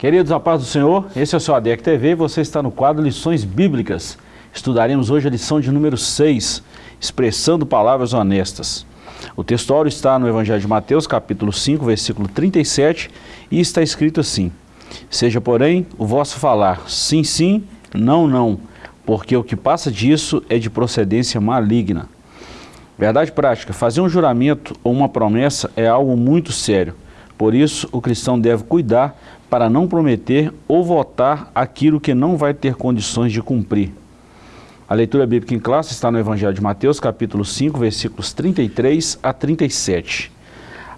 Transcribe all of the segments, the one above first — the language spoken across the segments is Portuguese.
Queridos, a paz do Senhor, esse é o seu ADEC TV você está no quadro Lições Bíblicas. Estudaremos hoje a lição de número 6, Expressando Palavras Honestas. O textório está no Evangelho de Mateus, capítulo 5, versículo 37, e está escrito assim, Seja, porém, o vosso falar sim, sim, não, não, porque o que passa disso é de procedência maligna. Verdade prática, fazer um juramento ou uma promessa é algo muito sério. Por isso, o cristão deve cuidar para não prometer ou votar aquilo que não vai ter condições de cumprir. A leitura bíblica em classe está no Evangelho de Mateus, capítulo 5, versículos 33 a 37.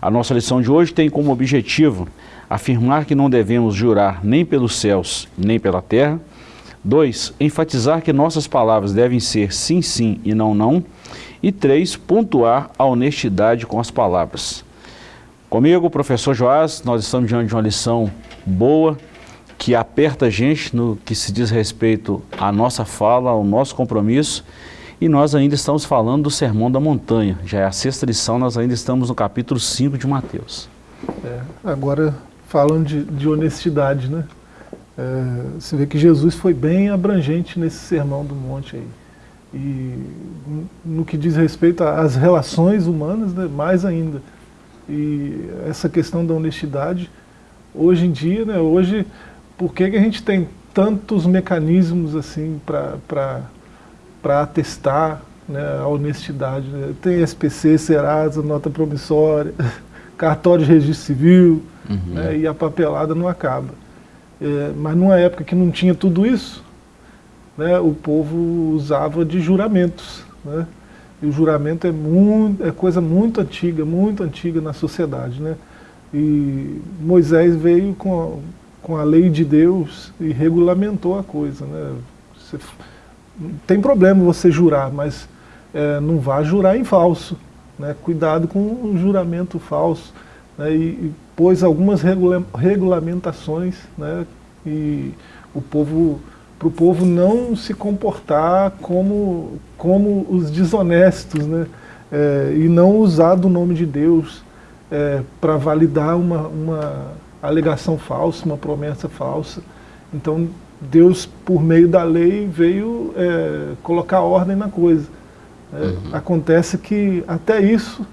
A nossa lição de hoje tem como objetivo afirmar que não devemos jurar nem pelos céus, nem pela terra. 2. Enfatizar que nossas palavras devem ser sim, sim e não, não. E 3. Pontuar a honestidade com as palavras. Comigo, professor Joás, nós estamos diante de uma lição boa, que aperta a gente no que se diz respeito à nossa fala, ao nosso compromisso, e nós ainda estamos falando do Sermão da Montanha. Já é a sexta lição, nós ainda estamos no capítulo 5 de Mateus. É, agora, falando de, de honestidade, né? É, você vê que Jesus foi bem abrangente nesse Sermão do Monte aí. E no que diz respeito às relações humanas, né, mais ainda. E essa questão da honestidade, hoje em dia, né, hoje, por que, que a gente tem tantos mecanismos assim para atestar né, a honestidade? Né? Tem SPC, Serasa, nota promissória, cartório de registro civil, uhum. né, e a papelada não acaba. É, mas numa época que não tinha tudo isso, né, o povo usava de juramentos. Né? E o juramento é, muito, é coisa muito antiga, muito antiga na sociedade. Né? E Moisés veio com a, com a lei de Deus e regulamentou a coisa. Né? Você, tem problema você jurar, mas é, não vá jurar em falso. Né? Cuidado com o juramento falso. Né? E, e pôs algumas regula regulamentações né? e o povo para o povo não se comportar como, como os desonestos, né? É, e não usar do nome de Deus é, para validar uma, uma alegação falsa, uma promessa falsa. Então Deus, por meio da lei, veio é, colocar ordem na coisa. É, uhum. Acontece que até isso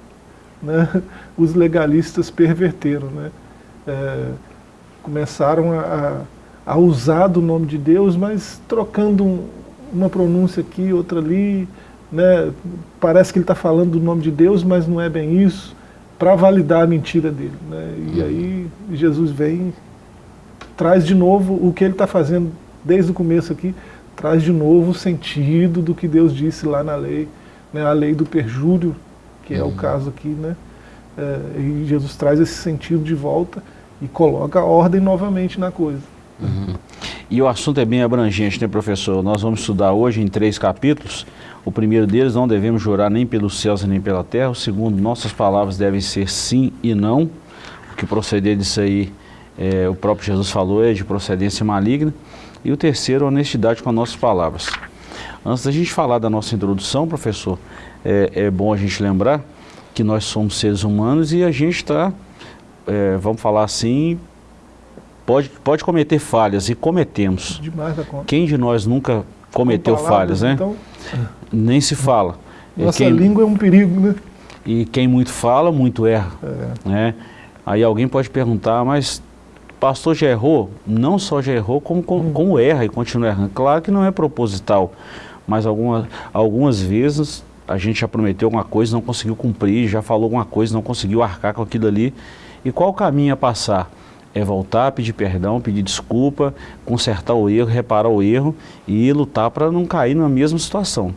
né, os legalistas perverteram. Né? É, começaram a, a usar do nome de Deus, mas trocando um, uma pronúncia aqui, outra ali, né? parece que ele está falando do nome de Deus, mas não é bem isso, para validar a mentira dele. Né? E uhum. aí Jesus vem, traz de novo o que ele está fazendo desde o começo aqui, traz de novo o sentido do que Deus disse lá na lei, né? a lei do perjúrio, que é o uhum. caso aqui, né? É, e Jesus traz esse sentido de volta e coloca a ordem novamente na coisa. Uhum. E o assunto é bem abrangente, né, professor? Nós vamos estudar hoje em três capítulos. O primeiro deles, não devemos jurar nem pelos céus nem pela terra. O segundo, nossas palavras devem ser sim e não. O que proceder disso aí, é, o próprio Jesus falou, é de procedência maligna. E o terceiro, honestidade com as nossas palavras. Antes da gente falar da nossa introdução, professor, é, é bom a gente lembrar que nós somos seres humanos e a gente está, é, vamos falar assim, pode, pode cometer falhas, e cometemos. Demais da conta. Quem de nós nunca cometeu palavras, falhas, né? Então, Nem se fala. Nossa quem, língua é um perigo, né? E quem muito fala, muito erra. É. Né? Aí alguém pode perguntar, mas pastor já errou? Não só já errou, como, como, hum. como erra e continua errando. Claro que não é proposital, mas alguma, algumas vezes a gente já prometeu alguma coisa, não conseguiu cumprir, já falou alguma coisa, não conseguiu arcar com aquilo ali. E qual o caminho a passar? É voltar, pedir perdão, pedir desculpa, consertar o erro, reparar o erro e lutar para não cair na mesma situação.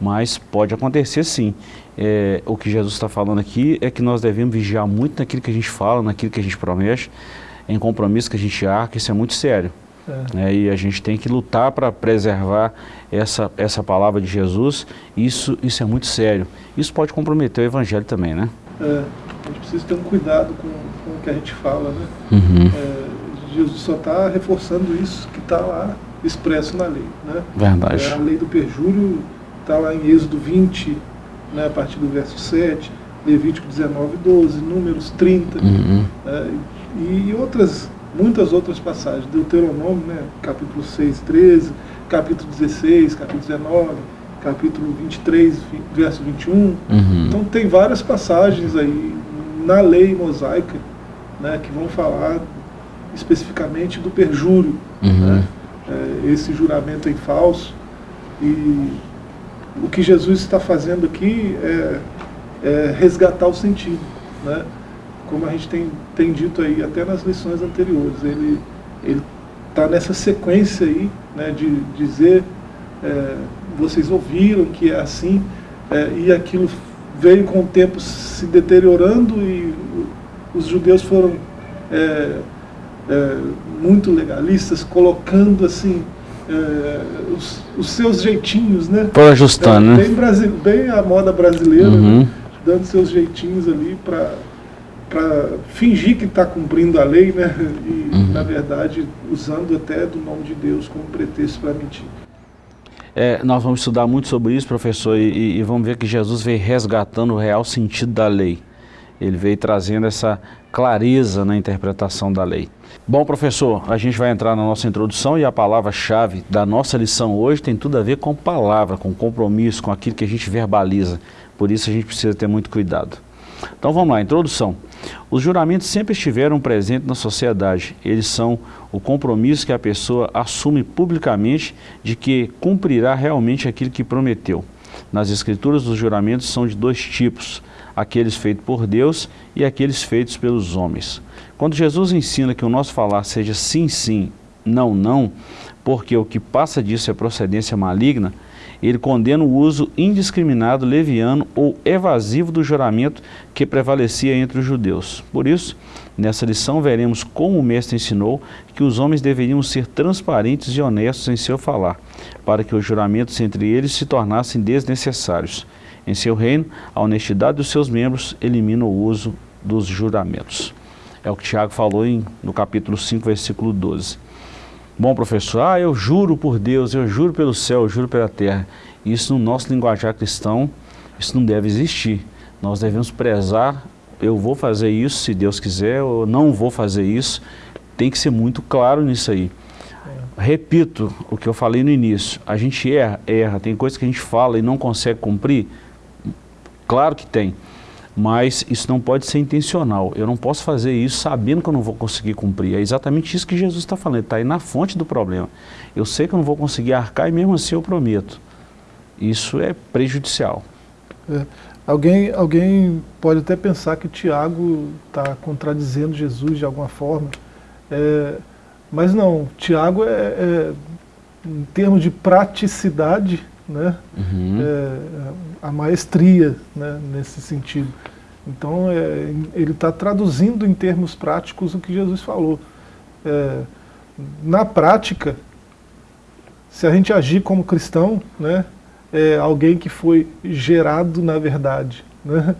Mas pode acontecer sim. É, o que Jesus está falando aqui é que nós devemos vigiar muito naquilo que a gente fala, naquilo que a gente promete, em compromisso que a gente arca, isso é muito sério. É. É, e a gente tem que lutar para preservar essa, essa palavra de Jesus, isso, isso é muito sério. Isso pode comprometer o evangelho também, né? É, a gente precisa ter um cuidado com, com o que a gente fala, né? Uhum. É, Jesus só está reforçando isso que está lá expresso na lei, né? Verdade. É, a lei do perjúrio está lá em Êxodo 20, né, a partir do verso 7, Levítico 19, 12, Números 30, uhum. É, e, outras muitas outras passagens. Deuteronômio, né, capítulo 6, 13, capítulo 16, capítulo 19, capítulo 23, verso 21. Uhum. Então tem várias passagens aí na lei mosaica né, que vão falar especificamente do perjúrio, uhum. né, é, esse juramento em falso. E o que Jesus está fazendo aqui é, é resgatar o sentido. Né? Como a gente tem, tem dito aí até nas lições anteriores, ele está nessa sequência aí né, de dizer, é, vocês ouviram que é assim, é, e aquilo veio com o tempo se deteriorando e os judeus foram é, é, muito legalistas, colocando assim é, os, os, seus jeitinhos, né? Por ajustando, é, né? Bem, bem a moda brasileira, uhum. né? dando seus jeitinhos ali para para fingir que está cumprindo a lei, né? E, uhum. na verdade, usando até do nome de Deus como pretexto para mentir. É, nós vamos estudar muito sobre isso, professor, e, e, vamos ver que Jesus veio resgatando o real sentido da lei. Ele veio trazendo essa clareza na interpretação da lei. Bom, professor, a gente vai entrar na nossa introdução e a palavra-chave da nossa lição hoje tem tudo a ver com palavra, com compromisso, com aquilo que a gente verbaliza. Por isso a gente precisa ter muito cuidado. Então vamos lá, introdução. Os juramentos sempre estiveram presentes na sociedade. Eles são o compromisso que a pessoa assume publicamente de que cumprirá realmente aquilo que prometeu. Nas escrituras, os juramentos são de dois tipos, aqueles feitos por Deus e aqueles feitos pelos homens. Quando Jesus ensina que o nosso falar seja sim, sim, não, não, porque o que passa disso é procedência maligna, ele condena o uso indiscriminado, leviano ou evasivo do juramento que prevalecia entre os judeus. Por isso, nessa lição veremos como o mestre ensinou que os homens deveriam ser transparentes e honestos em seu falar, para que os juramentos entre eles se tornassem desnecessários. Em seu reino, a honestidade dos seus membros elimina o uso dos juramentos. É o que Tiago falou em, no capítulo 5, versículo 12. Bom, professor, ah, eu juro por Deus, eu juro pelo céu, eu juro pela terra. Isso no nosso linguajar cristão, isso não deve existir. Nós devemos prezar, eu vou fazer isso se Deus quiser, ou não vou fazer isso. Tem que ser muito claro nisso aí. É. Repito o que eu falei no início, a gente erra, erra, tem coisas que a gente fala e não consegue cumprir, claro que tem mas isso não pode ser intencional. Eu não posso fazer isso sabendo que eu não vou conseguir cumprir. É exatamente isso que Jesus está falando, está aí na fonte do problema. Eu sei que eu não vou conseguir arcar e mesmo assim eu prometo. Isso é prejudicial. É. Alguém, alguém pode até pensar que Tiago está contradizendo Jesus de alguma forma, é, mas não, Tiago é, é, em termos de praticidade, né? Uhum. É, a maestria né, nesse sentido. Então, é, ele está traduzindo em termos práticos o que Jesus falou. É, na prática, se a gente agir como cristão, né, é alguém que foi gerado na verdade, né,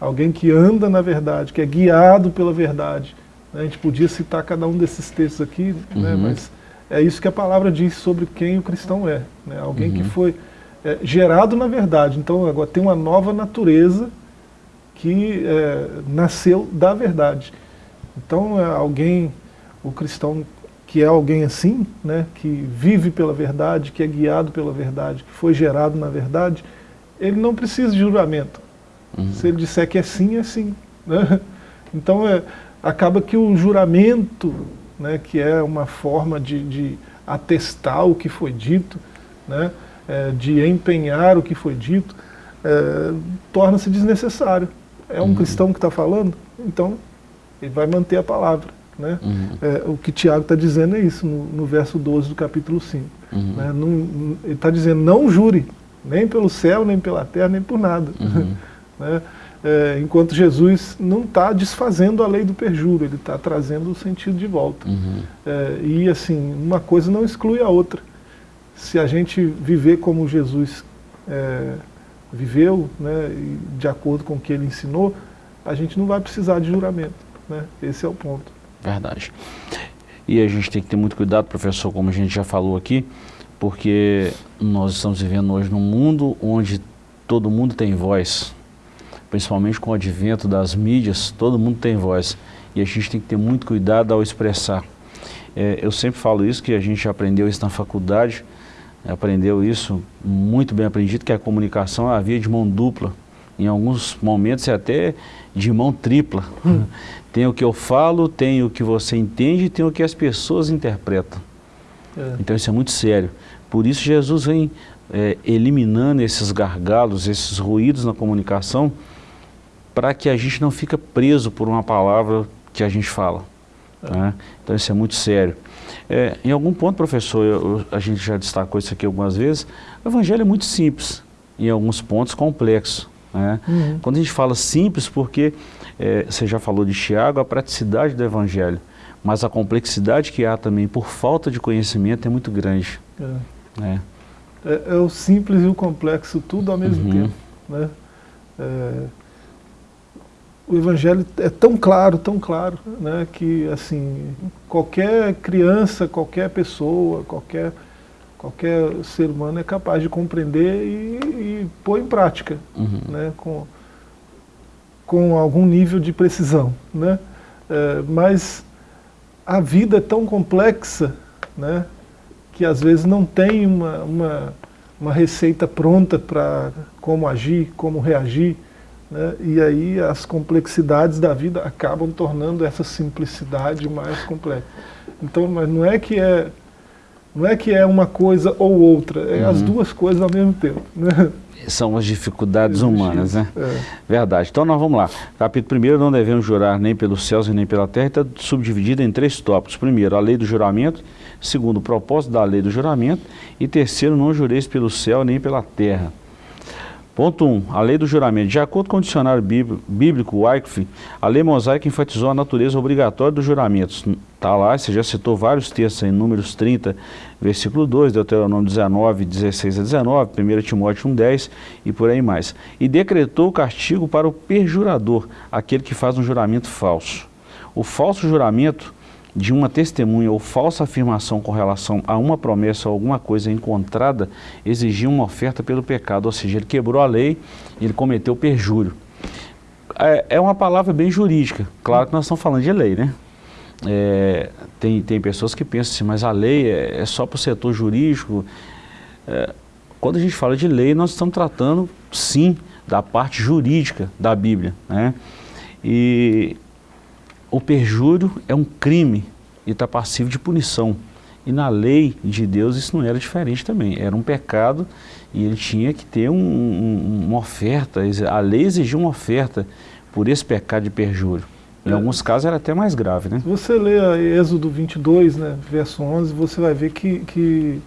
alguém que anda na verdade, que é guiado pela verdade. A gente podia citar cada um desses textos aqui, né, uhum. mas é isso que a palavra diz sobre quem o cristão é. Né, alguém uhum. que foi é, gerado na verdade. Então agora tem uma nova natureza que é, nasceu da verdade. Então é alguém, o cristão que é alguém assim, né, que vive pela verdade, que é guiado pela verdade, que foi gerado na verdade, ele não precisa de juramento. Uhum. Se ele disser que é sim, é sim. Né? Então é, acaba que o juramento, né, que é uma forma de, de atestar o que foi dito, né, é, de empenhar o que foi dito, é, torna-se desnecessário. É um uhum. cristão que está falando, então ele vai manter a palavra. Né? Uhum. É, o que Tiago está dizendo é isso, no, no, verso 12 do capítulo 5. Uhum. Né? Não, ele está dizendo, não jure, nem pelo céu, nem pela terra, nem por nada. Uhum. né? É, enquanto Jesus não está desfazendo a lei do perjuro, ele está trazendo o sentido de volta. Uhum. É, e assim, uma coisa não exclui a outra se a gente viver como Jesus é, viveu, né, de acordo com o que ele ensinou, a gente não vai precisar de juramento. Né? Esse é o ponto. Verdade. E a gente tem que ter muito cuidado, professor, como a gente já falou aqui, porque nós estamos vivendo hoje num mundo onde todo mundo tem voz, principalmente com o advento das mídias, todo mundo tem voz. E a gente tem que ter muito cuidado ao expressar. É, eu sempre falo isso, que a gente aprendeu isso na faculdade, aprendeu isso muito bem aprendido, que a comunicação é a via de mão dupla. Em alguns momentos é até de mão tripla. Hum. Tem o que eu falo, tem o que você entende e tem o que as pessoas interpretam. É. Então isso é muito sério. Por isso Jesus vem é, eliminando esses gargalos, esses ruídos na comunicação, para que a gente não fique preso por uma palavra que a gente fala. É. Né? Então isso é muito sério. É, em algum ponto, professor, eu, a gente já destacou isso aqui algumas vezes, o evangelho é muito simples, em alguns pontos complexo. Né? Uhum. Quando a gente fala simples, porque é, você já falou de Tiago, a praticidade do evangelho, mas a complexidade que há também por falta de conhecimento é muito grande. É, né? é, é o simples e o complexo tudo ao mesmo uhum. tempo. Né? O evangelho é tão claro, tão claro, né, que assim, qualquer criança, qualquer pessoa, qualquer, qualquer ser humano é capaz de compreender e, e pôr em prática, uhum. né, com, com algum nível de precisão. Né? É, mas a vida é tão complexa né, que às vezes não tem uma, uma, uma receita pronta para como agir, como reagir, né? E aí as complexidades da vida acabam tornando essa simplicidade mais complexa. Então, mas não é que é não é que é uma coisa ou outra, é uhum. as duas coisas ao mesmo tempo. Né? São as dificuldades humanas, né? É. Verdade. Então nós vamos lá. Capítulo 1, não devemos jurar nem pelos céus e nem pela terra, está subdividido em três tópicos. Primeiro, a lei do juramento. Segundo, o propósito da lei do juramento. E terceiro, não jureis pelo céu nem pela terra. Ponto 1. Um, a lei do juramento. De acordo com o dicionário bíblico Wycliffe, a lei mosaica enfatizou a natureza obrigatória dos juramentos. Está lá, você já citou vários textos em Números 30, versículo 2, Deuteronômio 19, 16 a 19, 1 Timóteo 1, 10 e por aí mais. E decretou o castigo para o perjurador, aquele que faz um juramento falso. O falso juramento de uma testemunha ou falsa afirmação com relação a uma promessa ou alguma coisa encontrada exigia uma oferta pelo pecado, ou seja, ele quebrou a lei ele cometeu perjúrio. É, é uma palavra bem jurídica, claro que nós estamos falando de lei, né? É, tem, tem pessoas que pensam assim, mas a lei é, é só para o setor jurídico. É, quando a gente fala de lei, nós estamos tratando, sim, da parte jurídica da Bíblia, né? E o perjúrio é um crime e está passivo de punição. E na lei de Deus isso não era diferente também, era um pecado e ele tinha que ter um, um, uma oferta, a lei exigia uma oferta por esse pecado de perjúrio. Em é. alguns casos era até mais grave, né? Se você lê Êxodo 22, né, verso 11, você vai ver que, que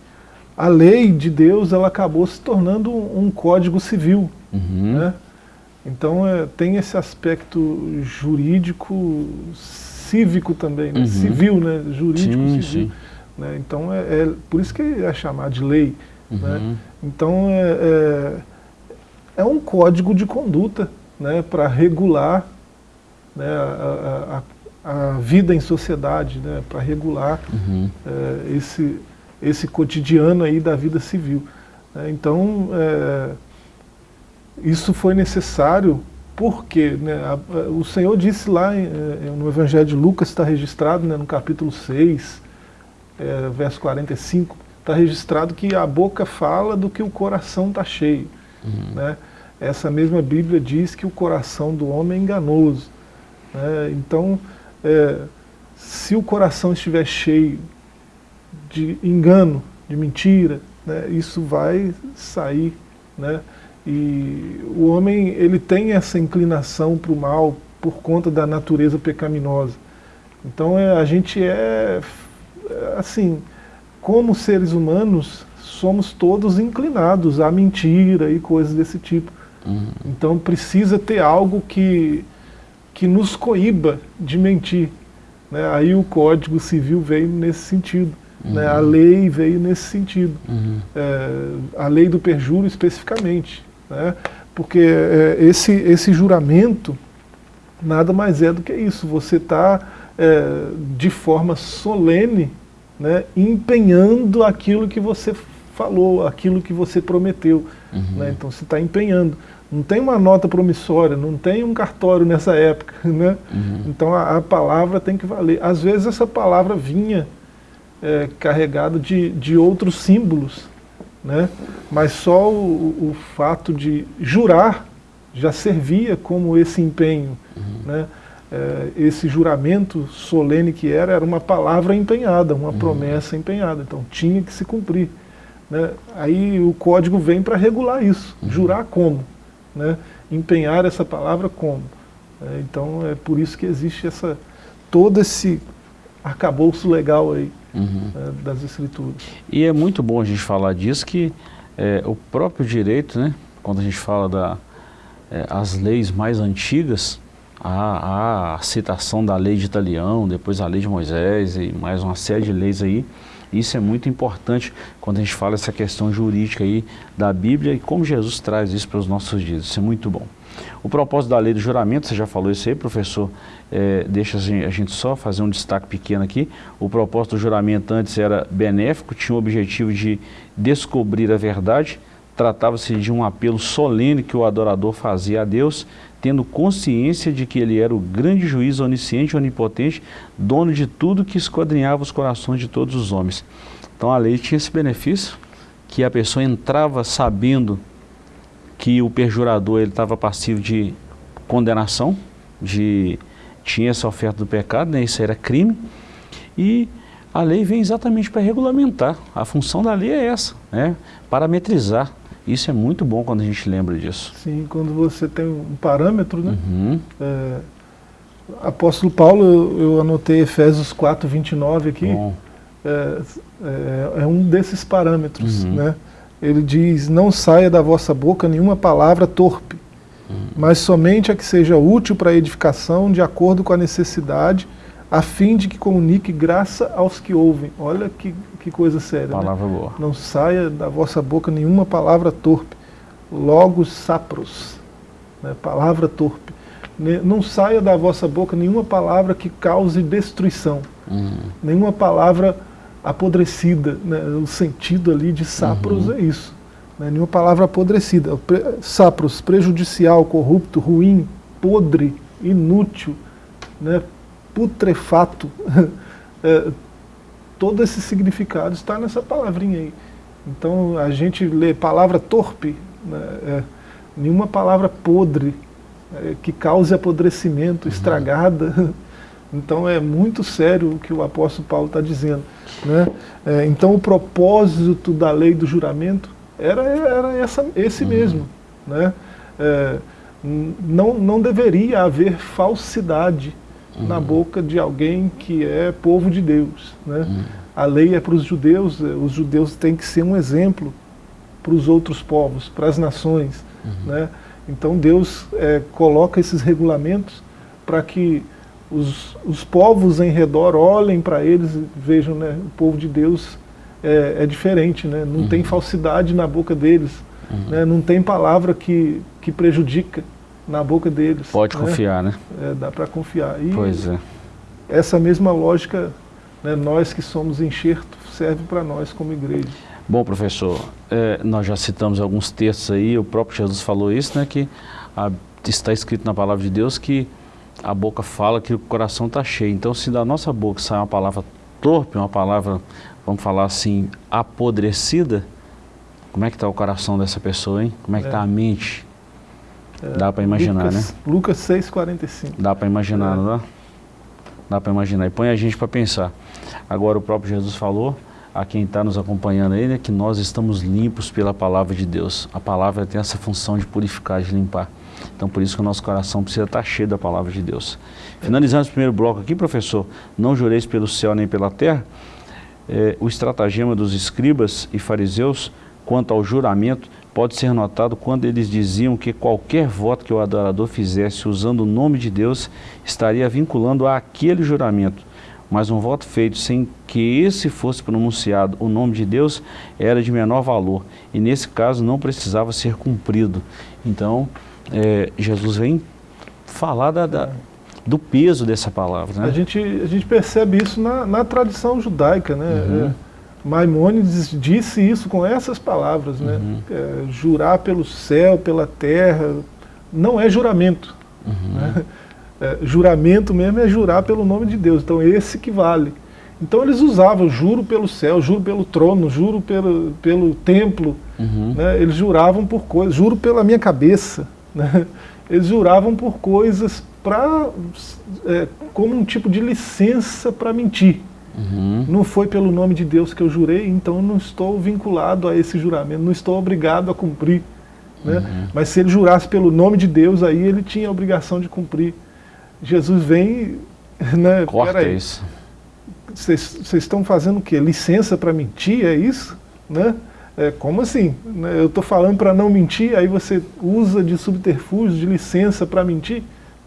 a lei de Deus ela acabou se tornando um, um código civil, uhum. né? Então é, tem esse aspecto jurídico, cívico também, né? uhum. civil, né? jurídico, sim, civil. Sim. Né? Então é, é, por isso que é chamado de lei. Né? Uhum. Né? Então é, é, é, um código de conduta né? para regular né? a, a, a, vida em sociedade, né? para regular uhum. É, esse, esse cotidiano aí da vida civil. Né? Então é, isso foi necessário porque né, a, a, o Senhor disse lá em, eh, no Evangelho de Lucas, está registrado né, no capítulo 6, é, verso 45, está registrado que a boca fala do que o coração está cheio. Uhum. Né? Essa mesma Bíblia diz que o coração do homem é enganoso. Né? Então, é, se o coração estiver cheio de engano, de mentira, né, isso vai sair né, e o homem ele tem essa inclinação para o mal por conta da natureza pecaminosa. Então é, a gente é, é, assim, como seres humanos, somos todos inclinados à mentira e coisas desse tipo. Uhum. Então precisa ter algo que, que nos coíba de mentir. Né? Aí o Código Civil veio nesse sentido. Uhum. Né? A lei veio nesse sentido. Uhum. É, a lei do perjúrio especificamente né? porque é, esse, esse juramento nada mais é do que isso, você está é, de forma solene né, empenhando aquilo que você falou, aquilo que você prometeu. Uhum. Né? Então você está empenhando. Não tem uma nota promissória, não tem um cartório nessa época. Né? Uhum. Então a, a, palavra tem que valer. Às vezes essa palavra vinha é, carregada de, de outros símbolos, né? mas só o, o fato de jurar já servia como esse empenho. Uhum. Né? É, esse juramento solene que era, era uma palavra empenhada, uma uhum. promessa empenhada. Então tinha que se cumprir. Né? Aí o código vem para regular isso. Uhum. Jurar como? Né? Empenhar essa palavra como? É, então é por isso que existe essa, todo esse arcabouço legal aí uhum. né, das escrituras. E é muito bom a gente falar disso, que é, o próprio direito, né, quando a gente fala das é, as leis mais antigas, a, a citação da lei de Italião, depois a lei de Moisés e mais uma série de leis aí, isso é muito importante quando a gente fala essa questão jurídica aí da Bíblia e como Jesus traz isso para os nossos dias. Isso é muito bom. O propósito da lei do juramento, você já falou isso aí, professor, é, deixa a gente só fazer um destaque pequeno aqui. O propósito do juramento antes era benéfico, tinha o objetivo de descobrir a verdade, tratava-se de um apelo solene que o adorador fazia a Deus, tendo consciência de que ele era o grande juiz onisciente onipotente, dono de tudo que esquadrinhava os corações de todos os homens. Então a lei tinha esse benefício, que a pessoa entrava sabendo que o perjurador estava passivo de condenação, de tinha essa oferta do pecado, né, isso era crime, e a lei vem exatamente para regulamentar. A função da lei é essa, né, parametrizar isso é muito bom quando a gente lembra disso. Sim, quando você tem um parâmetro, né? Uhum. É, apóstolo Paulo, eu, anotei Efésios 4, 29 aqui, é, é, é, um desses parâmetros, uhum. né? Ele diz, não saia da vossa boca nenhuma palavra torpe, uhum. mas somente a que seja útil para a edificação, de acordo com a necessidade, a fim de que comunique graça aos que ouvem. Olha que que coisa séria. Né? Palavra né? boa. Não saia da vossa boca nenhuma palavra torpe. Logos sapros. Né? Palavra torpe. Não saia da vossa boca nenhuma palavra que cause destruição. Uhum. Nenhuma palavra apodrecida. Né? O sentido ali de sapros uhum. é isso. Né? Nenhuma palavra apodrecida. Sapros, prejudicial, corrupto, ruim, podre, inútil, né? Putrefato. é, todo esse significado está nessa palavrinha aí. Então a gente lê palavra torpe, né, é, nenhuma palavra podre, é, que cause apodrecimento, uhum. estragada. Então é muito sério o que o apóstolo Paulo está dizendo. Né? É, então o propósito da lei do juramento era, era essa, esse uhum. mesmo. Né? É, não, não deveria haver falsidade uhum. na boca de alguém que é povo de Deus. Né? Uhum. A lei é para os judeus, eh, os judeus têm que ser um exemplo para os outros povos, para as nações. Uhum. Né? Então Deus é, coloca esses regulamentos para que os, os povos em redor olhem para eles e vejam, né, o povo de Deus é, é diferente, né? não uhum. tem falsidade na boca deles, uhum. né? não tem palavra que, que prejudica na boca deles. Pode né? confiar, né? É, dá para confiar. E pois é. Essa mesma lógica, né, nós que somos enxerto, serve para nós como igreja. Bom, professor, é, nós já citamos alguns textos aí, o próprio Jesus falou isso, né, que a, está escrito na palavra de Deus que a boca fala que o coração está cheio. Então, se da nossa boca sai uma palavra torpe, uma palavra, vamos falar assim, apodrecida, como é que está o coração dessa pessoa, hein? Como é que está é. a mente? Dá para imaginar, Lucas, né? Lucas 6,45. Dá para imaginar, é. não dá? Dá para imaginar. E põe a gente para pensar. Agora o próprio Jesus falou, a quem está nos acompanhando aí, né, que nós estamos limpos pela palavra de Deus. A palavra tem essa função de purificar, de limpar. Então por isso que o nosso coração precisa estar tá cheio da palavra de Deus. Finalizando esse primeiro bloco aqui, professor, não jureis pelo céu nem pela terra, é, o estratagema dos escribas e fariseus quanto ao juramento pode ser notado quando eles diziam que qualquer voto que o adorador fizesse usando o nome de Deus estaria vinculando a aquele juramento. Mas um voto feito sem que esse fosse pronunciado o nome de Deus era de menor valor e nesse caso não precisava ser cumprido. Então, é, Jesus vem falar da, da, do peso dessa palavra. Né? A, gente, a gente percebe isso na, na tradição judaica. Né? Uhum. É, Maimônides disse isso com essas palavras, né? Uhum. É, jurar pelo céu, pela terra, não é juramento. Uhum. Né? É, juramento mesmo é jurar pelo nome de Deus, então esse que vale. Então eles usavam juro pelo céu, juro pelo trono, juro pelo, pelo templo, uhum. né? eles juravam por coisas, juro pela minha cabeça. Né? Eles juravam por coisas pra, é, como um tipo de licença para mentir. Uhum. Não foi pelo nome de Deus que eu jurei, então não estou vinculado a esse juramento, não estou obrigado a cumprir. Né? Uhum. Mas se ele jurasse pelo nome de Deus, aí ele tinha a obrigação de cumprir. Jesus vem... Né, Corta isso vocês estão fazendo o quê? Licença para mentir, é isso? Né? É, como assim? Né, eu estou falando para não mentir, aí você usa de subterfúgio, de licença para mentir?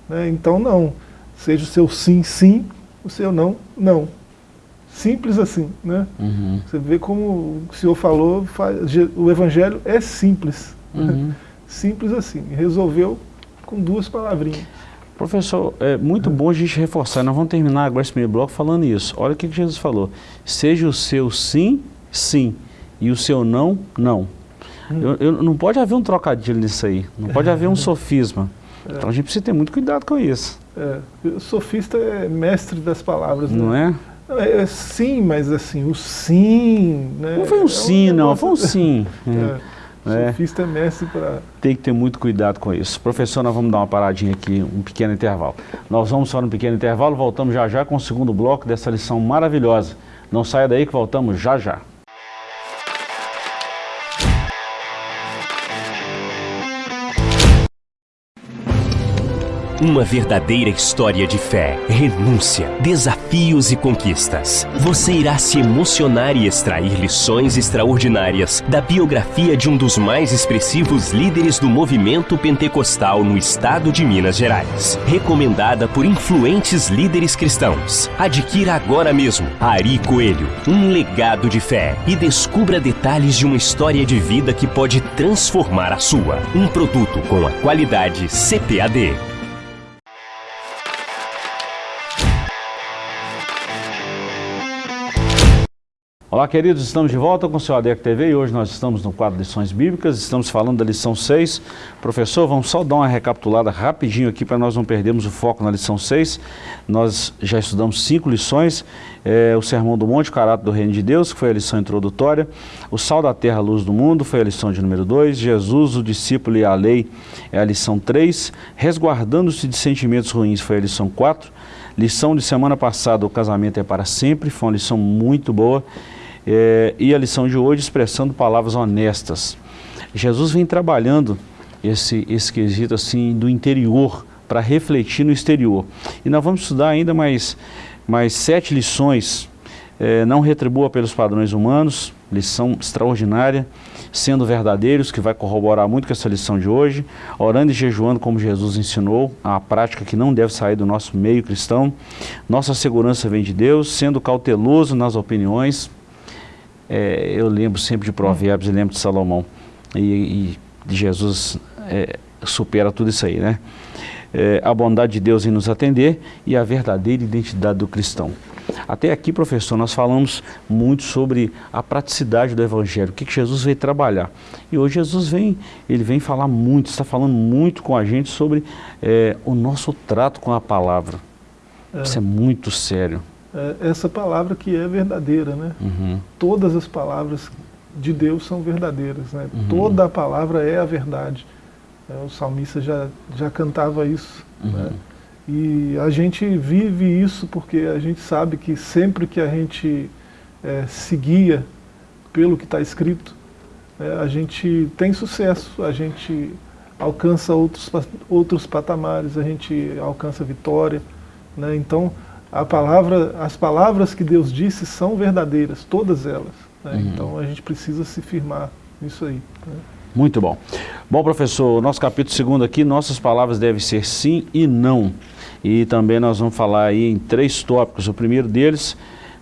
Né? Então não. Seja o seu sim, sim, o seu não, não. Simples assim. Né? Uhum. Você vê como o senhor falou, o evangelho é simples. Uhum. Simples assim. Resolveu com duas palavrinhas. Professor, é muito bom a gente reforçar, nós vamos terminar agora esse primeiro bloco falando isso. Olha o que, que Jesus falou, seja o seu sim, sim, e o seu não, não. Hum. Eu, eu, não pode haver um trocadilho nisso aí, não pode haver um sofisma. É. Então a gente precisa ter muito cuidado com isso. É. O sofista é mestre das palavras, né? Não é? É, é? Sim, mas assim, o sim... Né? Não foi um sim, um não, foi um sim. É. É. Sofista é mestre para... Tem que ter muito cuidado com isso. Professor, nós vamos dar uma paradinha aqui, um pequeno intervalo. Nós vamos só no pequeno intervalo, voltamos já já com o segundo bloco dessa lição maravilhosa. Não saia daí que voltamos já já. Uma verdadeira história de fé, renúncia, desafios e conquistas. Você irá se emocionar e extrair lições extraordinárias da biografia de um dos mais expressivos líderes do movimento pentecostal no estado de Minas Gerais. Recomendada por influentes líderes cristãos. Adquira agora mesmo Ari Coelho, um legado de fé e descubra detalhes de uma história de vida que pode transformar a sua. Um produto com a qualidade CPAD. Olá, queridos, estamos de volta com o seu ADEC TV e hoje nós estamos no quadro Lições Bíblicas, estamos falando da lição 6. Professor, vamos só dar uma recapitulada rapidinho aqui para nós não perdermos o foco na lição 6. Nós já estudamos cinco lições, é, o Sermão do Monte, o caráter do Reino de Deus, que foi a lição introdutória, o Sal da Terra, a Luz do Mundo, foi a lição de número 2, Jesus, o discípulo e a lei, é a lição 3, resguardando-se de sentimentos ruins, foi a lição 4, lição de semana passada, o casamento é para sempre, foi uma lição muito boa, é, e a lição de hoje expressando palavras honestas. Jesus vem trabalhando esse, esse quesito assim do interior para refletir no exterior. E nós vamos estudar ainda mais, mais sete lições. É, não retribua pelos padrões humanos, lição extraordinária, sendo verdadeiros, que vai corroborar muito com essa lição de hoje, orando e jejuando como Jesus ensinou, a prática que não deve sair do nosso meio cristão. Nossa segurança vem de Deus, sendo cauteloso nas opiniões, é, eu lembro sempre de Provérbios, eu lembro de Salomão. E, e Jesus é, supera tudo isso aí, né? É, a bondade de Deus em nos atender e a verdadeira identidade do cristão. Até aqui, professor, nós falamos muito sobre a praticidade do Evangelho, o que, Jesus veio trabalhar. E hoje Jesus vem, ele vem falar muito, está falando muito com a gente sobre é, o nosso trato com a palavra. É. Isso é muito sério essa palavra que é verdadeira, né? Uhum. Todas as palavras de Deus são verdadeiras, né? Uhum. Toda a palavra é a verdade. É, o salmista já, já cantava isso, uhum. né? E a gente vive isso porque a gente sabe que sempre que a gente é, seguia pelo que está escrito, é, a gente tem sucesso, a gente alcança outros, outros patamares, a gente alcança vitória. Né? Então, palavra, as palavras que Deus disse são verdadeiras, todas elas. Né? Uhum. Então a gente precisa se firmar nisso aí. Né? Muito bom. Bom, professor, nosso capítulo segundo aqui, nossas palavras devem ser sim e não. E também nós vamos falar aí em três tópicos. O primeiro deles,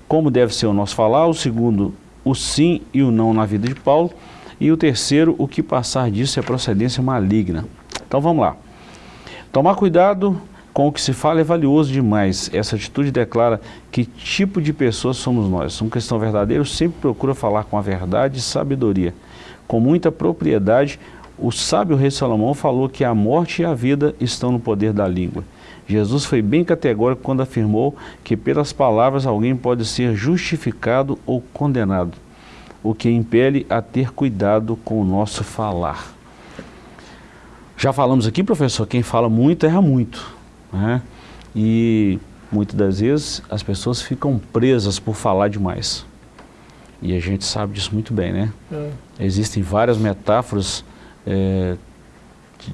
como deve ser o nosso falar. O segundo, o sim e o não na vida de Paulo. E o terceiro, o que passar disso é procedência maligna. Então vamos lá. Tomar cuidado com o que se fala é valioso demais. Essa atitude declara que tipo de pessoas somos nós. Um cristão verdadeiro sempre procura falar com a verdade e sabedoria. Com muita propriedade, o sábio rei Salomão falou que a morte e a vida estão no poder da língua. Jesus foi bem categórico quando afirmou que pelas palavras alguém pode ser justificado ou condenado, o que impele a ter cuidado com o nosso falar. Já falamos aqui, professor, quem fala muito erra muito. Né? E muitas das vezes as pessoas ficam presas por falar demais. E a gente sabe disso muito bem, né? É. Existem várias metáforas é,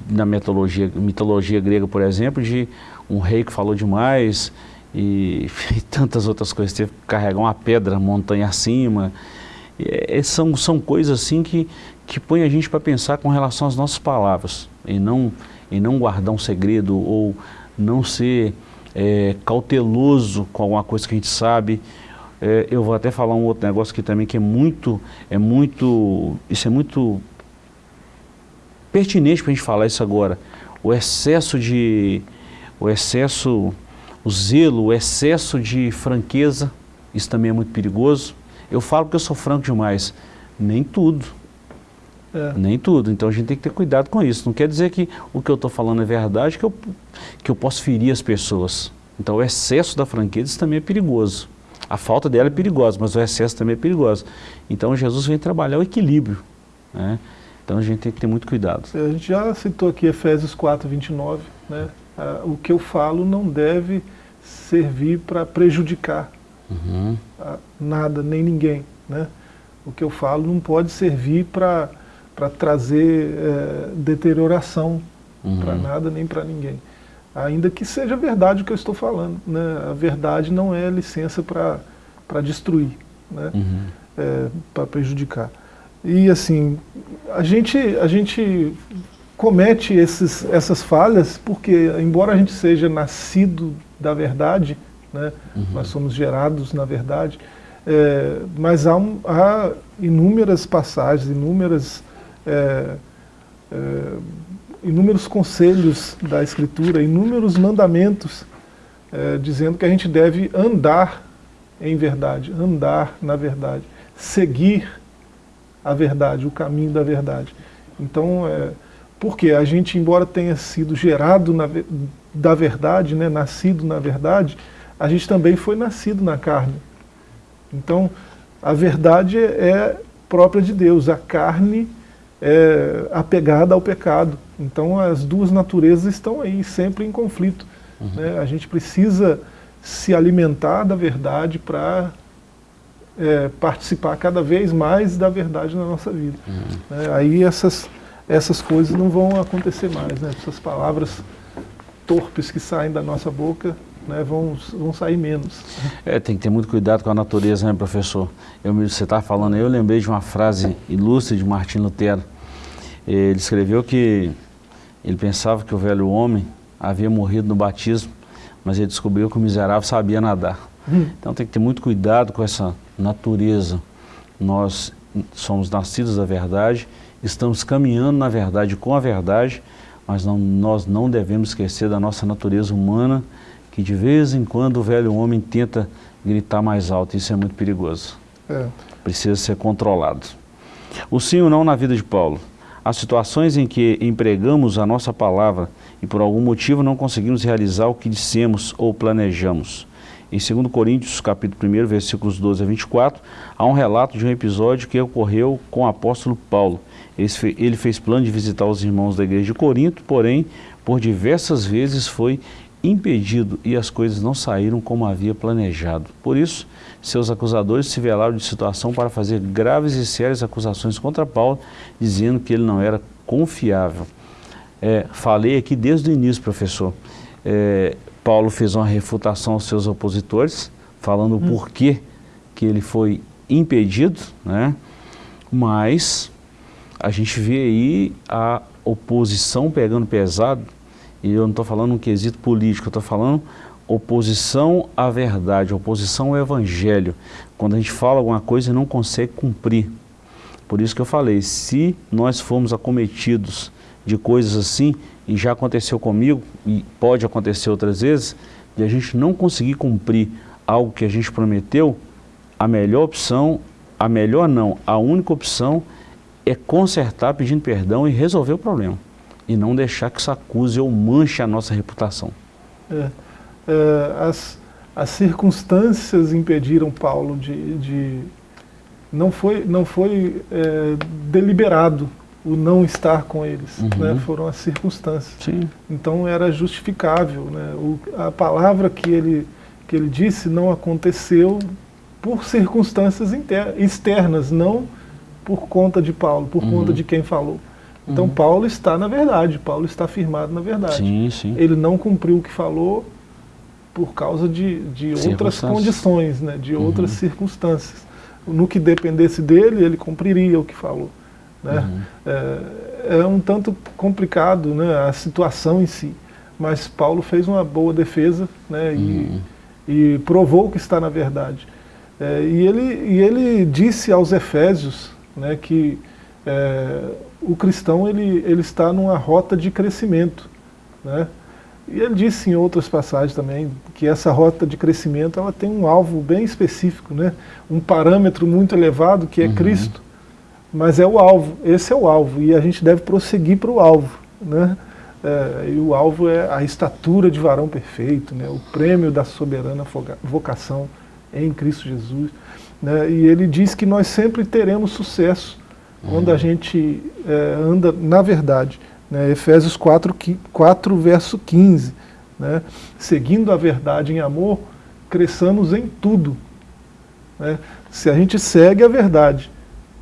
na mitologia, mitologia grega, por exemplo, de um rei que falou demais e, e tantas outras coisas. Teve que carregar uma pedra, montanha acima. É, são, são coisas assim que, que põem a gente para pensar com relação às nossas palavras e não, e não guardar um segredo ou não ser é, cauteloso com alguma coisa que a gente sabe. É, eu vou até falar um outro negócio aqui também que é muito, é muito, isso é muito pertinente para a gente falar isso agora. O excesso de, o excesso, o zelo, o excesso de franqueza, isso também é muito perigoso. Eu falo que eu sou franco demais, nem tudo. É. Nem tudo. Então a gente tem que ter cuidado com isso. Não quer dizer que o que eu estou falando é verdade, que eu, que eu posso ferir as pessoas. Então o excesso da franqueza também é perigoso. A falta dela é perigosa, mas o excesso também é perigoso. Então Jesus vem trabalhar o equilíbrio. Né? Então a gente tem que ter muito cuidado. A gente já citou aqui Efésios 4, 29. Né? o que eu falo não deve servir para prejudicar uhum. nada, nem ninguém. Né? O que eu falo não pode servir para para trazer é, deterioração uhum. para nada nem para ninguém. Ainda que seja verdade o que eu estou falando. Né? A verdade não é licença para destruir, né? Uhum. É, para prejudicar. E assim, a gente, a gente comete esses, essas falhas porque, embora a gente seja nascido da verdade, né? Uhum. nós somos gerados na verdade, é, mas há, um, há inúmeras passagens, inúmeras é, é, inúmeros conselhos da Escritura, inúmeros mandamentos, é, dizendo que a gente deve andar em verdade, andar na verdade, seguir a verdade, o caminho da verdade. Então, é, porque a gente, embora tenha sido gerado na, da verdade, né, nascido na verdade, a gente também foi nascido na carne. Então, a verdade é própria de Deus, a carne é, apegada ao pecado. Então as duas naturezas estão aí, sempre em conflito. Uhum. Né? A gente precisa se alimentar da verdade para é, participar cada vez mais da verdade na nossa vida. Uhum. É, aí essas, essas coisas não vão acontecer mais, né? essas palavras torpes que saem da nossa boca né, vão, vão sair menos. É, tem que ter muito cuidado com a natureza, né, professor? Eu, você está falando eu lembrei de uma frase ilustre de Martim Lutero. Ele escreveu que ele pensava que o velho homem havia morrido no batismo, mas ele descobriu que o miserável sabia nadar. Hum. Então tem que ter muito cuidado com essa natureza. Nós somos nascidos da verdade, estamos caminhando na verdade com a verdade, mas não, nós não devemos esquecer da nossa natureza humana, que de vez em quando o velho homem tenta gritar mais alto, isso é muito perigoso. É. Precisa ser controlado. O sim ou não na vida de Paulo. Há situações em que empregamos a nossa palavra e por algum motivo não conseguimos realizar o que dissemos ou planejamos. Em 2 Coríntios, capítulo 1, versículos 12 a 24, há um relato de um episódio que ocorreu com o apóstolo Paulo. Ele fez plano de visitar os irmãos da igreja de Corinto, porém, por diversas vezes foi impedido e as coisas não saíram como havia planejado. Por isso, seus acusadores se velaram de situação para fazer graves e sérias acusações contra Paulo, dizendo que ele não era confiável. É, falei aqui desde o início, professor. É, Paulo fez uma refutação aos seus opositores, falando hum. o porquê que ele foi impedido, né? mas a gente vê aí a oposição pegando pesado e eu não estou falando um quesito político, eu estou falando oposição à verdade, oposição ao evangelho. Quando a gente fala alguma coisa e não consegue cumprir. Por isso que eu falei, se nós formos acometidos de coisas assim, e já aconteceu comigo, e pode acontecer outras vezes, de a gente não conseguir cumprir algo que a gente prometeu, a melhor opção, a melhor não, a única opção é consertar pedindo perdão e resolver o problema. E não deixar que isso acuse ou manche a nossa reputação. É, é, as, as circunstâncias impediram Paulo de... de não foi, não foi é, deliberado o não estar com eles, uhum. né? foram as circunstâncias. Sim. Então era justificável. Né? O, a palavra que ele, que ele disse não aconteceu por circunstâncias externas, não por conta de Paulo, por uhum. conta de quem falou. Então uhum. Paulo está na verdade, Paulo está firmado na verdade. Sim, sim. Ele não cumpriu o que falou por causa de, de outras condições, né, de outras uhum. circunstâncias. No que dependesse dele, ele cumpriria o que falou. Né? Uhum. É, é, um tanto complicado né, a situação em si, mas Paulo fez uma boa defesa né, e, uhum. e provou que está na verdade. É, e, ele, e ele disse aos Efésios né, que é, o cristão ele, ele está numa rota de crescimento. Né? E ele disse em outras passagens também que essa rota de crescimento ela tem um alvo bem específico, né? um parâmetro muito elevado que é uhum. Cristo, mas é o alvo, esse é o alvo, e a gente deve prosseguir para o alvo. Né? É, e o alvo é a estatura de varão perfeito, né? o prêmio da soberana vocação em Cristo Jesus. Né? E ele diz que nós sempre teremos sucesso. Quando a gente é, anda na verdade. Né? Efésios 4, 4, verso 15. Né? Seguindo a verdade em amor, cresçamos em tudo. Né? Se a gente segue a verdade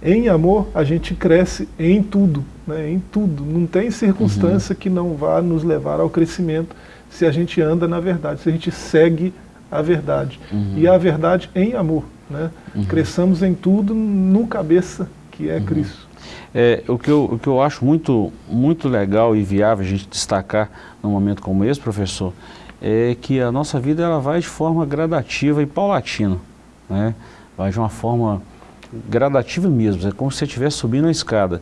em amor, a gente cresce em tudo. Né? Em tudo. Não tem circunstância uhum. que não vá nos levar ao crescimento se a gente anda na verdade, se a gente segue a verdade. Uhum. E a verdade em amor. Né? Uhum. Cresçamos em tudo no cabeça que é. Cristo. É, o, que eu, o que eu acho muito, muito legal e viável a gente destacar num momento como esse, professor, é que a nossa vida ela vai de forma gradativa e paulatina. Né? Vai de uma forma gradativa mesmo, é como se você estivesse subindo a escada.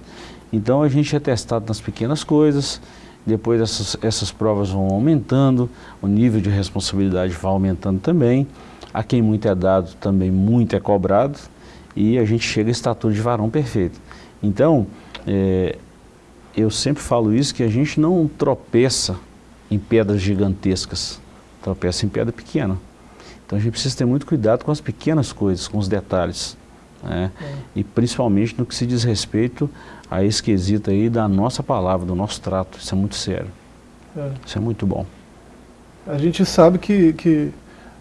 Então a gente é testado nas pequenas coisas, depois essas, essas provas vão aumentando, o nível de responsabilidade vai aumentando também, a quem muito é dado também muito é cobrado, e a gente chega a estatura de varão perfeito. Então, é, eu sempre falo isso, que a gente não tropeça em pedras gigantescas, tropeça em pedra pequena. Então a gente precisa ter muito cuidado com as pequenas coisas, com os detalhes. Né? É. E principalmente no que se diz respeito a esse quesito aí da nossa palavra, do nosso trato. Isso é muito sério. É. Isso é muito bom. A gente sabe que, que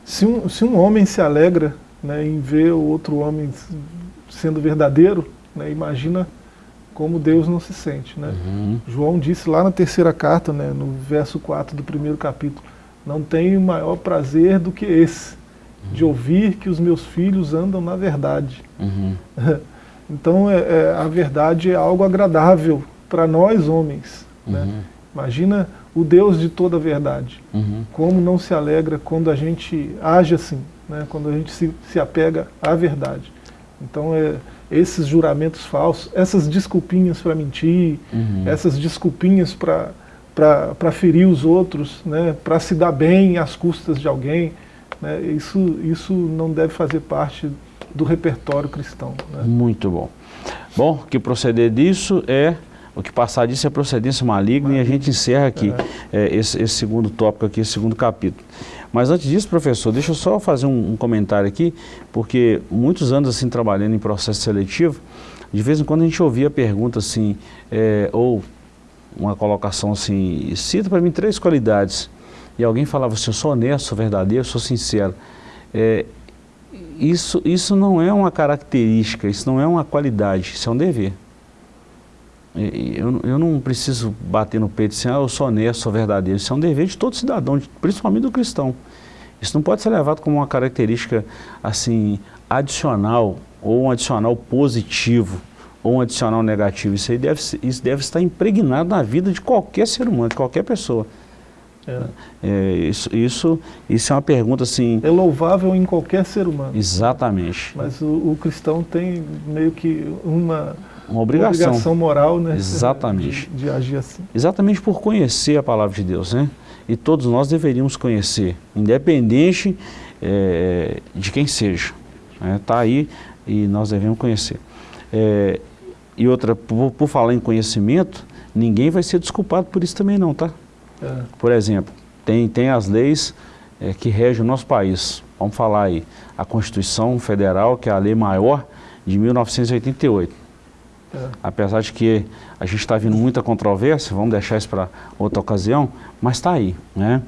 se, um, se um homem se alegra né, em ver o outro homem sendo verdadeiro, né, imagina como Deus não se sente. Né? Uhum. João disse lá na terceira carta, né, no verso 4 do primeiro capítulo, não tenho maior prazer do que esse, uhum. de ouvir que os meus filhos andam na verdade. Uhum. Então é, é, a verdade é algo agradável para nós homens. Né? Uhum. Imagina o Deus de toda a verdade. Uhum. Como não se alegra quando a gente age assim, né? quando a gente se, se apega à verdade. Então é, esses juramentos falsos, essas desculpinhas para mentir, uhum. essas desculpinhas para ferir os outros, né? para se dar bem às custas de alguém, né? isso, isso não deve fazer parte do repertório cristão. Né? Muito bom. Bom, o que proceder disso é, o que passar disso é procedência maligna, e a gente encerra aqui é. É, esse, esse, segundo tópico aqui, esse segundo capítulo. Mas antes disso, professor, deixa eu só fazer um, um comentário aqui, porque muitos anos assim trabalhando em processo seletivo, de vez em quando a gente ouvia a pergunta assim, é, ou uma colocação assim, cita para mim três qualidades, e alguém falava assim, eu sou honesto, sou verdadeiro, sou sincero. É, isso, isso não é uma característica, isso não é uma qualidade, isso é um dever. Eu, eu não preciso bater no peito assim, ah, eu sou honesto, sou verdadeiro. Isso é um dever de todo cidadão, principalmente do cristão. Isso não pode ser levado como uma característica assim adicional, ou um adicional positivo, ou um adicional negativo. Isso, aí deve, isso deve estar impregnado na vida de qualquer ser humano, de qualquer pessoa. É. É, isso, isso, isso é uma pergunta assim... É louvável em qualquer ser humano. Exatamente. Mas o, o cristão tem meio que uma, uma obrigação. Uma obrigação moral, né? Exatamente. De, de, agir assim. Exatamente por conhecer a palavra de Deus, né? E todos nós deveríamos conhecer, independente é, de quem seja. Está né? Tá aí e nós devemos conhecer. É, e outra, por, por, falar em conhecimento, ninguém vai ser desculpado por isso também não, tá? É. Por exemplo, tem, tem as leis é, que regem o nosso país. Vamos falar aí, a Constituição Federal, que é a lei maior de 1988. É. Apesar de que a gente está vindo muita controvérsia, vamos deixar isso para outra ocasião, mas está aí. Né?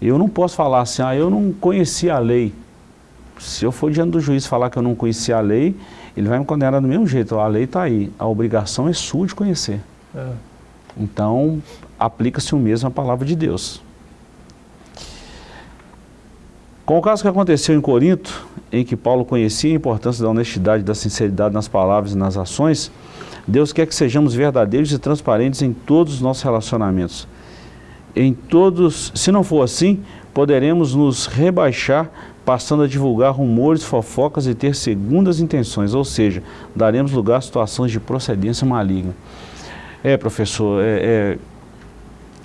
Eu não posso falar assim, ah, eu não conhecia a lei. Se eu for diante do juiz falar que eu não conhecia a lei, ele vai me condenar do mesmo jeito. A lei está aí, a obrigação é sua de conhecer. É. Então, aplica-se o mesmo à palavra de Deus. Com o caso que aconteceu em Corinto, em que Paulo conhecia a importância da honestidade e da sinceridade nas palavras e nas ações, Deus quer que sejamos verdadeiros e transparentes em todos os nossos relacionamentos. Em todos, se não for assim, poderemos nos rebaixar passando a divulgar rumores, fofocas e ter segundas intenções, ou seja, daremos lugar a situações de procedência maligna. É, professor, é, é,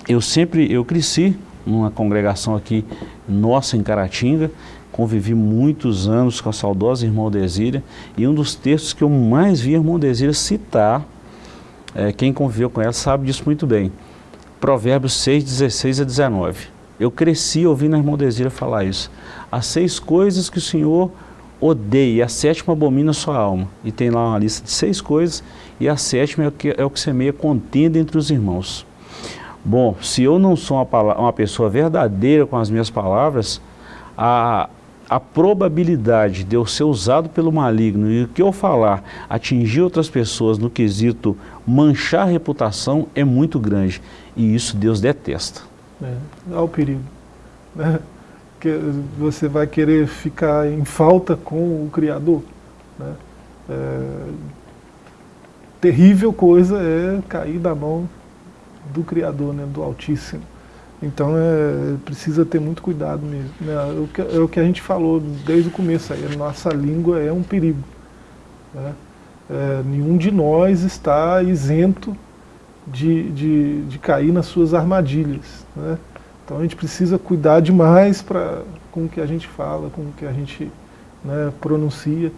eu sempre, eu cresci numa congregação aqui nossa em Caratinga, convivi muitos anos com a saudosa irmã Desíria, e um dos textos que eu mais vi a irmã Desíria citar, é, quem conviveu com ela sabe disso muito bem, Provérbios 6, 16 a 19. Eu cresci ouvindo a irmã Desíria falar isso. As seis coisas que o Senhor odeia, a sétima abomina a sua alma. E tem lá uma lista de seis coisas, e a sétima é o que, é o que semeia contenda entre os irmãos. Bom, se eu não sou uma, uma pessoa verdadeira com as minhas palavras, a, a probabilidade de eu ser usado pelo maligno e o que eu falar atingir outras pessoas no quesito manchar a reputação é muito grande. E isso Deus detesta. É, há o perigo. Né? Que você vai querer ficar em falta com o Criador. Né? É, terrível coisa é cair da mão do Criador, né? do Altíssimo. Então é, precisa ter muito cuidado mesmo. Né? É, o que, é o que a gente falou desde o começo aí, a nossa língua é um perigo. Né? É, nenhum de nós está isento de, de, de cair nas suas armadilhas. Né? Então a gente precisa cuidar demais pra, com o que a gente fala, com o que a gente né, pronuncia,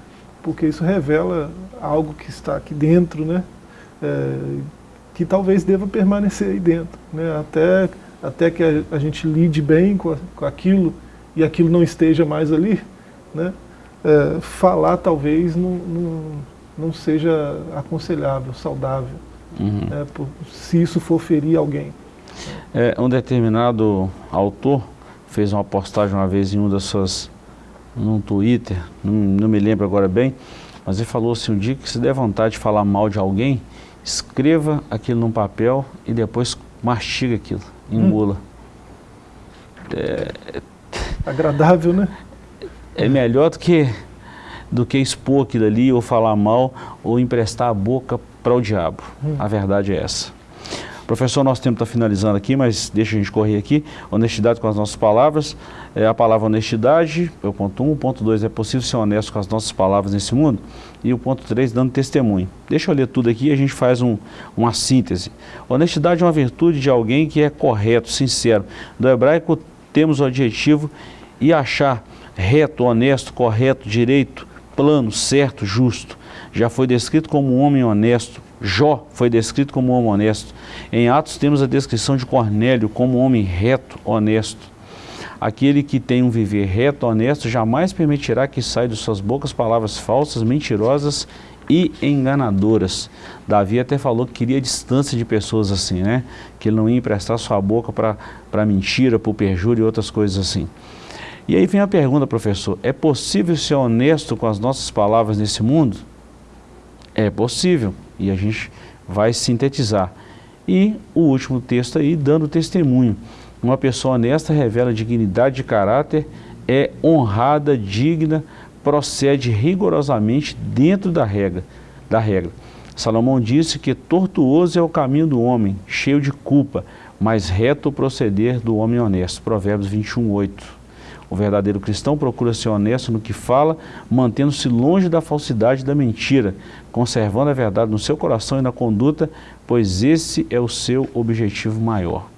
porque isso revela algo que está aqui dentro, né? É, que talvez deva permanecer aí dentro, né? até até que a, a gente lide bem com, a, com, aquilo e aquilo não esteja mais ali, né? É, falar talvez não, não, não, seja aconselhável, saudável, uhum. né? Por, se isso for ferir alguém. É, um determinado autor fez uma postagem uma vez em um das suas, num Twitter, não, não me lembro agora bem, mas ele falou assim, um dia que se der vontade de falar mal de alguém, escreva aquilo num papel e depois mastiga aquilo engula. Hum. É, Agradável, né? É melhor do que, do que expor aquilo ali, ou falar mal, ou emprestar a boca para o diabo. Hum. A verdade é essa. Professor, nosso tempo está finalizando aqui, mas deixa a gente correr aqui. Honestidade com as nossas palavras. É a palavra honestidade, é o ponto 1. Um. O ponto 2 é possível ser honesto com as nossas palavras nesse mundo. E o ponto 3, dando testemunho. Deixa eu ler tudo aqui e a gente faz um, uma síntese. Honestidade é uma virtude de alguém que é correto, sincero. Do hebraico temos o adjetivo e achar reto, honesto, correto, direito, plano, certo, justo. Já foi descrito como um homem honesto, Jó foi descrito como um homem honesto. Em Atos temos a descrição de Cornélio como um homem reto, honesto. Aquele que tem um viver reto, honesto, jamais permitirá que saia de suas bocas palavras falsas, mentirosas e enganadoras. Davi até falou que queria distância de pessoas assim, né? Que ele não ia emprestar sua boca para mentira, para o perjúrio e outras coisas assim. E aí vem a pergunta, professor, é possível ser honesto com as nossas palavras nesse mundo? É possível, e a gente vai sintetizar. E o último texto aí, dando testemunho. Uma pessoa honesta revela dignidade de caráter, é honrada, digna, procede rigorosamente dentro da regra. Da regra. Salomão disse que tortuoso é o caminho do homem, cheio de culpa, mas reto o proceder do homem honesto. Provérbios 21, 8. O verdadeiro cristão procura ser honesto no que fala, mantendo-se longe da falsidade e da mentira, conservando a verdade no seu coração e na conduta, pois esse é o seu objetivo maior.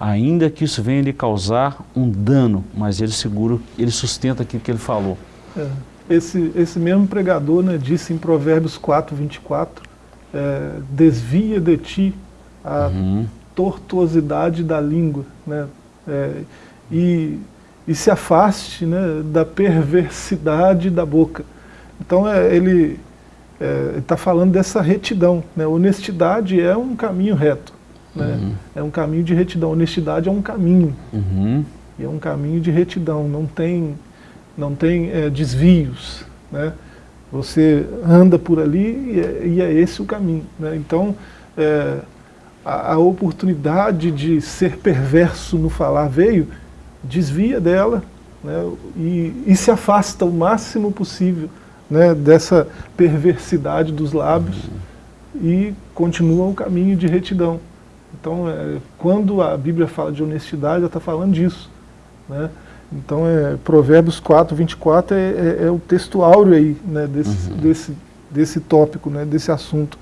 Ainda que isso venha lhe causar um dano, mas ele seguro, ele sustenta aquilo que ele falou. É. Esse, esse mesmo pregador né, disse em Provérbios 4, 24, é, desvia de ti a uhum. tortuosidade da língua, né, é, e, e se afaste né, da perversidade da boca. Então é, ele está falando dessa retidão. Né, honestidade é um caminho reto. Né, uhum. É um caminho de retidão. Honestidade é um caminho. Uhum. E é um caminho de retidão. Não tem não tem é, desvios, né? Você anda por ali e é, e é esse o caminho. Né? Então, é, a, a, oportunidade de ser perverso no falar veio, desvia dela né? e, e, se afasta o máximo possível né? dessa perversidade dos lábios e continua o caminho de retidão. Então, é, quando a Bíblia fala de honestidade, ela está falando disso. Né? Então, é, Provérbios 4, 24 é, é, é o texto áureo aí, né, desse, uhum. desse, desse tópico, né, desse assunto.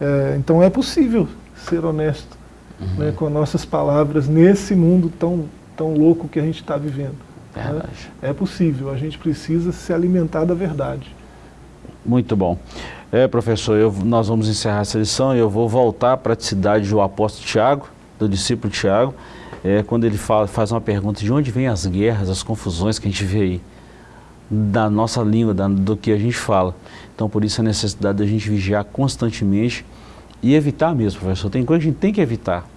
É, então é possível ser honesto uhum. né, com nossas palavras nesse mundo tão, tão louco que a gente está vivendo. Né? É possível, a gente precisa se alimentar da verdade. Muito bom. É, professor, eu, nós vamos encerrar essa lição e eu vou voltar à praticidade do apóstolo Tiago, do discípulo Tiago, é, quando ele fala, faz uma pergunta de onde vêm as guerras, as confusões que a gente vê aí, da nossa língua, da, do que a gente fala. Então, por isso a necessidade da gente vigiar constantemente e evitar mesmo, professor. Tem coisa que a gente tem que evitar.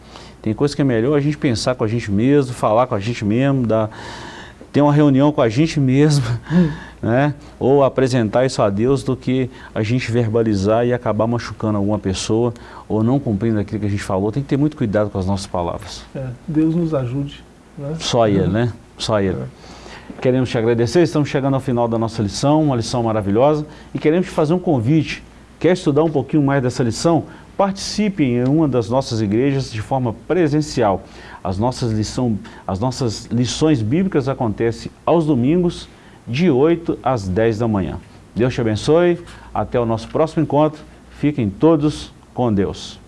Tem coisa que é melhor a gente pensar com a gente mesmo, falar com a gente mesmo, dar, ter uma reunião com a gente mesmo, né? ou apresentar isso a Deus do que a gente verbalizar e acabar machucando alguma pessoa ou não cumprindo aquilo que a gente falou. Tem que ter muito cuidado com as nossas palavras. É, Deus nos ajude. Né? Só Ele, né? Só Ele. É. Queremos te agradecer, estamos chegando ao final da nossa lição, uma lição maravilhosa, e queremos te fazer um convite. Quer estudar um pouquinho mais dessa lição? Participe em uma das nossas igrejas de forma presencial. As nossas, lição, as nossas lições bíblicas acontecem aos domingos, de 8 às 10 da manhã. Deus te abençoe, até o nosso próximo encontro. Fiquem todos com Deus.